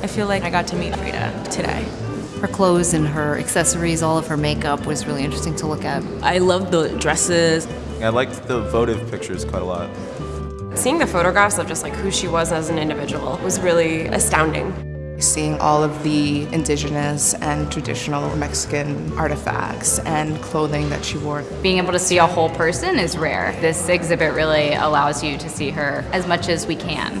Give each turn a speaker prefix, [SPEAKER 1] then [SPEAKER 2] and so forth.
[SPEAKER 1] I feel like I got to meet Frida today.
[SPEAKER 2] Her clothes and her accessories, all of her makeup was really interesting to look at.
[SPEAKER 1] I loved the dresses.
[SPEAKER 3] I liked the votive pictures quite a lot.
[SPEAKER 4] Seeing the photographs of just like who she was as an individual was really astounding.
[SPEAKER 5] Seeing all of the indigenous and traditional Mexican artifacts and clothing that she wore.
[SPEAKER 6] Being able to see a whole person is rare. This exhibit really allows you to see her as much as we can.